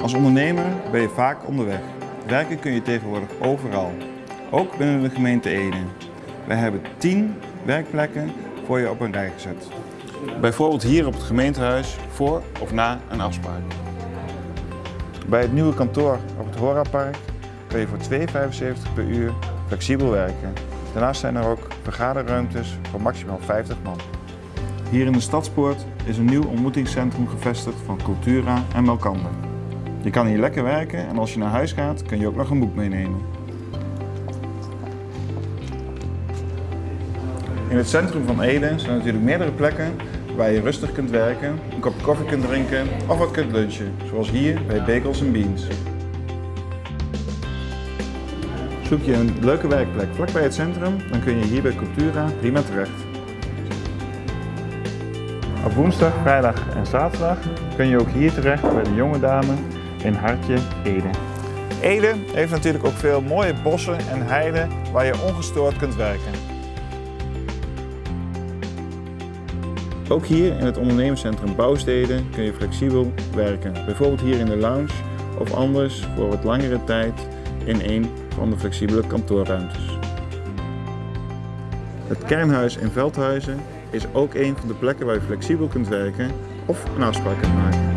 Als ondernemer ben je vaak onderweg. Werken kun je tegenwoordig overal, ook binnen de gemeente Ede. Wij hebben 10 werkplekken voor je op een rij gezet. Bijvoorbeeld hier op het gemeentehuis voor of na een afspraak. Bij het nieuwe kantoor op het Horapark kun je voor 2,75 per uur flexibel werken. Daarnaast zijn er ook vergaderruimtes voor maximaal 50 man. Hier in de Stadspoort is een nieuw ontmoetingscentrum gevestigd van Cultura en Melkander. Je kan hier lekker werken en als je naar huis gaat kun je ook nog een boek meenemen. In het centrum van Ede zijn natuurlijk meerdere plekken waar je rustig kunt werken, een kop koffie kunt drinken of wat kunt lunchen, zoals hier bij Bagels Beans. Zoek je een leuke werkplek vlakbij het centrum, dan kun je hier bij Cultura prima terecht. Op woensdag, vrijdag en zaterdag kun je ook hier terecht bij de jonge dame in Hartje Ede. Ede heeft natuurlijk ook veel mooie bossen en heiden waar je ongestoord kunt werken. Ook hier in het ondernemerscentrum Bouwsteden kun je flexibel werken. Bijvoorbeeld hier in de lounge of anders voor wat langere tijd in een van de flexibele kantoorruimtes. Het kernhuis in Veldhuizen is ook een van de plekken waar je flexibel kunt werken of een afspraak kunt maken.